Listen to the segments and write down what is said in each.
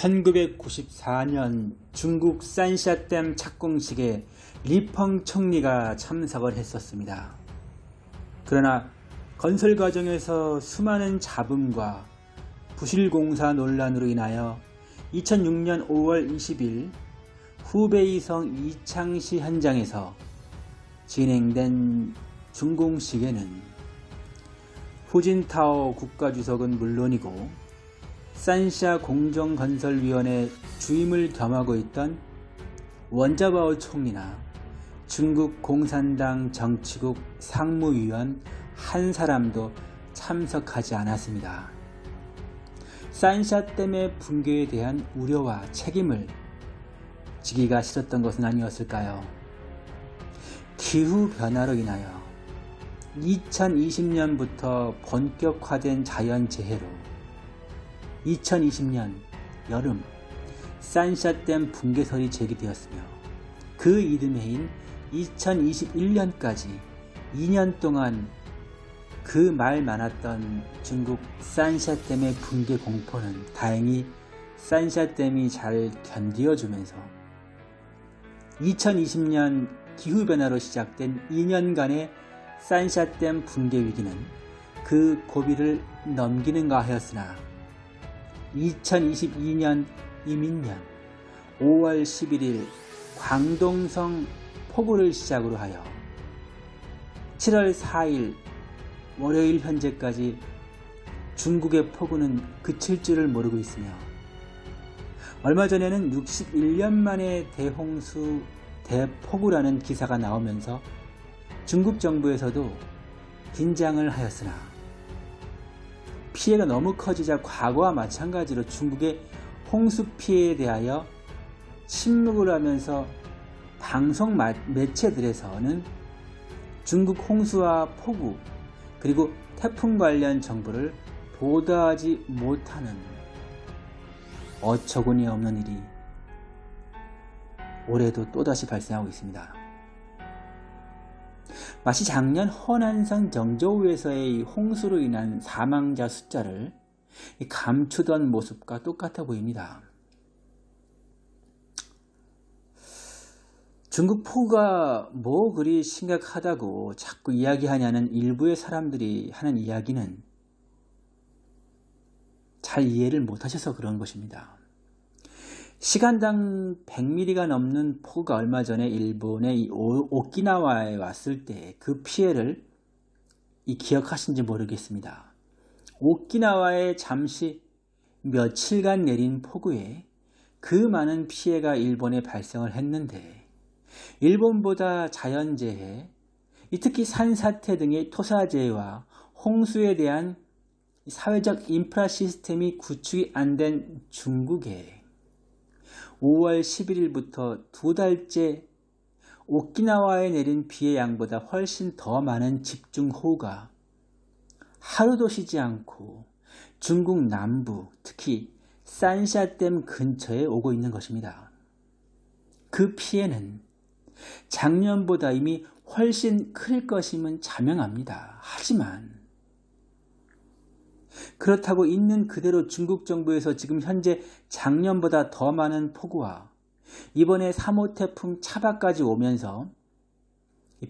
1994년 중국 산샤댐 착공식에 리펑 총리가 참석을 했었습니다. 그러나 건설 과정에서 수많은 잡음과 부실공사 논란으로 인하여 2006년 5월 20일 후베이성 이창시 현장에서 진행된 준공식에는 후진타오 국가주석은 물론이고 산샤 공정건설위원회 주임을 겸하고 있던 원자바오 총리나 중국 공산당 정치국 상무위원 한 사람도 참석하지 않았습니다. 산샤 댐의 붕괴에 대한 우려와 책임을 지기가 싫었던 것은 아니었을까요? 기후변화로 인하여 2020년부터 본격화된 자연재해로 2020년 여름 산샤댐 붕괴설이 제기되었으며 그 이듬해인 2021년까지 2년 동안 그 말 많았던 중국 산샤댐의 붕괴 공포는 다행히 산샤댐이 잘 견디어주면서 2020년 기후변화로 시작된 2년간의 산샤댐 붕괴 위기는 그 고비를 넘기는가 하였으나 2022년 이민년 5월 11일 광동성 폭우를 시작으로 하여 7월 4일 월요일 현재까지 중국의 폭우는 그칠 줄을 모르고 있으며 얼마 전에는 61년 만에 대홍수 대폭우라는 기사가 나오면서 중국 정부에서도 긴장을 하였으나 피해가 너무 커지자 과거와 마찬가지로 중국의 홍수 피해에 대하여 침묵을 하면서 방송 매체들에서는 중국 홍수와 폭우 그리고 태풍 관련 정보를 보도하지 못하는 어처구니 없는 일이 올해도 또다시 발생하고 있습니다. 마치 작년 허난성 정저우에서의 홍수로 인한 사망자 숫자를 감추던 모습과 똑같아 보입니다. 중국 폭우가 뭐 그리 심각하다고 자꾸 이야기하냐는 일부의 사람들이 하는 이야기는 잘 이해를 못하셔서 그런 것입니다. 시간당 100mm가 넘는 폭우가 얼마 전에 일본의 오키나와에 왔을 때 그 피해를 기억하신지 모르겠습니다. 오키나와에 잠시 며칠간 내린 폭우에 그 많은 피해가 일본에 발생을 했는데 일본보다 자연재해, 특히 산사태 등의 토사재해와 홍수에 대한 사회적 인프라 시스템이 구축이 안 된 중국에 5월 11일부터 두 달째 오키나와에 내린 비의 양보다 훨씬 더 많은 집중호우가 하루도 쉬지 않고 중국 남부 특히 산샤댐 근처에 오고 있는 것입니다. 그 피해는 작년보다 이미 훨씬 클 것임은 자명합니다. 하지만 그렇다고 있는 그대로 중국 정부에서 지금 현재 작년보다 더 많은 폭우와 이번에 3호 태풍 차바까지 오면서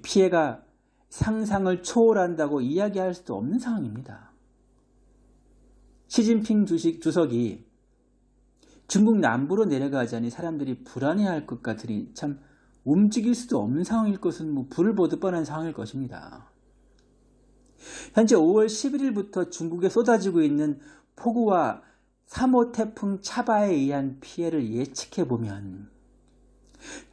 피해가 상상을 초월한다고 이야기할 수도 없는 상황입니다. 시진핑 주식 주석이 중국 남부로 내려가자니 사람들이 불안해할 것 같으니 참 움직일 수도 없는 상황일 것은 뭐 불을 보듯 뻔한 상황일 것입니다. 현재 5월 11일부터 중국에 쏟아지고 있는 폭우와 3호 태풍 차바에 의한 피해를 예측해 보면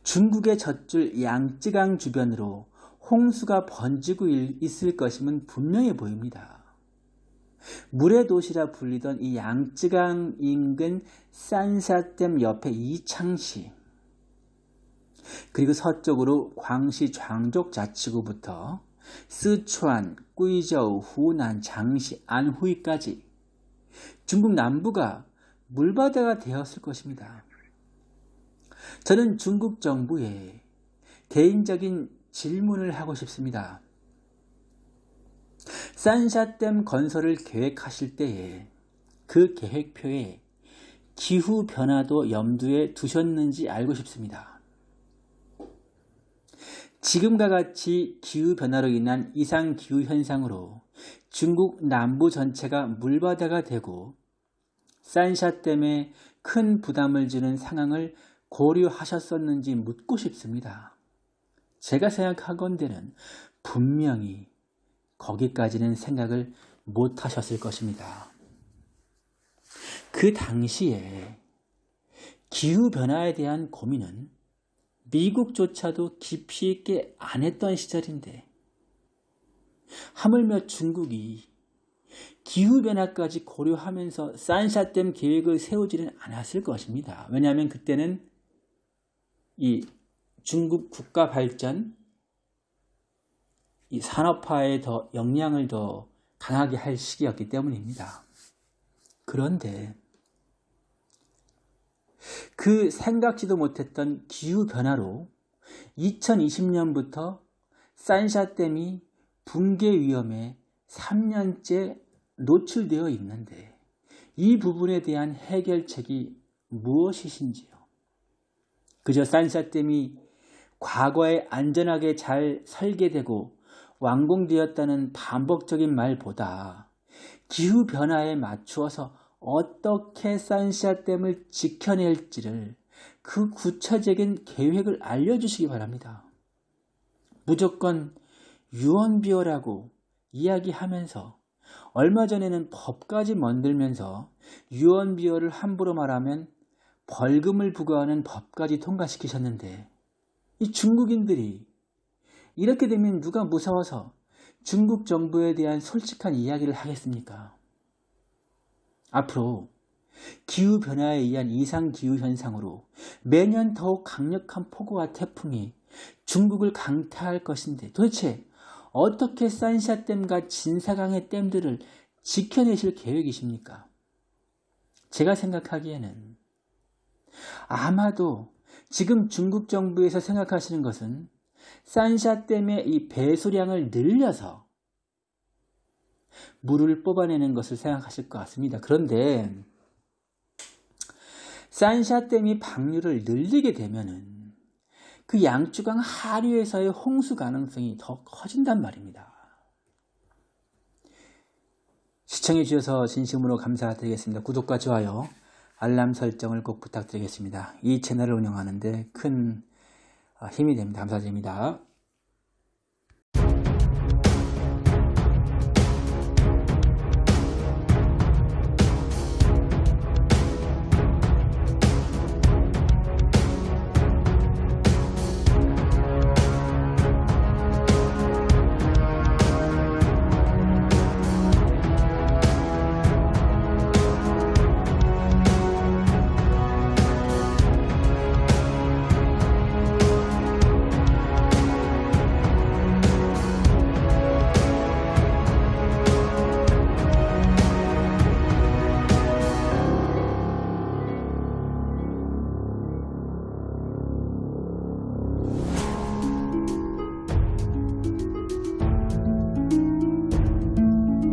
중국의 젖줄 양쯔강 주변으로 홍수가 번지고 있을 것임은 분명해 보입니다. 물의 도시라 불리던 이 양쯔강 인근 산사댐 옆에 이창시 그리고 서쪽으로 광시 장족 자치구부터 스촨, 꾸이저우, 후난, 장시, 안후이까지 중국 남부가 물바다가 되었을 것입니다. 저는 중국 정부에 개인적인 질문을 하고 싶습니다. 산샤댐 건설을 계획하실 때에 그 계획표에 기후 변화도 염두에 두셨는지 알고 싶습니다. 지금과 같이 기후 변화로 인한 이상 기후 현상으로 중국 남부 전체가 물바다가 되고 산샤 때문에 큰 부담을 주는 상황을 고려하셨었는지 묻고 싶습니다. 제가 생각하건대는 분명히 거기까지는 생각을 못 하셨을 것입니다. 그 당시에 기후변화에 대한 고민은 미국조차도 깊이 있게 안 했던 시절인데 하물며 중국이 기후변화까지 고려하면서 산샤댐 계획을 세우지는 않았을 것입니다. 왜냐하면 그때는 이 중국 국가 발전, 이 산업화에 더 영향을 더 강하게 할 시기였기 때문입니다. 그런데 그 생각지도 못했던 기후변화로 2020년부터 산샤댐이 붕괴 위험에 3년째 노출되어 있는데 이 부분에 대한 해결책이 무엇이신지요? 그저 산샤댐이 과거에 안전하게 잘 설계되고 완공되었다는 반복적인 말보다 기후변화에 맞추어서 어떻게 산샤댐을 지켜낼지를 그 구체적인 계획을 알려주시기 바랍니다. 무조건 유언비어라고 이야기하면서 얼마 전에는 법까지 만들면서 유언비어를 함부로 말하면 벌금을 부과하는 법까지 통과시키셨는데 이 중국인들이 이렇게 되면 누가 무서워서 중국 정부에 대한 솔직한 이야기를 하겠습니까? 앞으로 기후변화에 의한 이상기후 현상으로 매년 더욱 강력한 폭우와 태풍이 중국을 강타할 것인데 도대체 어떻게 산샤댐과 진사강의 댐들을 지켜내실 계획이십니까? 제가 생각하기에는 아마도 지금 중국 정부에서 생각하시는 것은 산샤댐의 이 배수량을 늘려서 물을 뽑아내는 것을 생각하실 것 같습니다. 그런데 산샤댐이 방류를 늘리게 되면은 그 양주강 하류에서의 홍수 가능성이 더 커진단 말입니다. 시청해 주셔서 진심으로 감사드리겠습니다. 구독과 좋아요, 알람 설정을 꼭 부탁드리겠습니다. 이 채널을 운영하는데 큰 힘이 됩니다. 감사드립니다.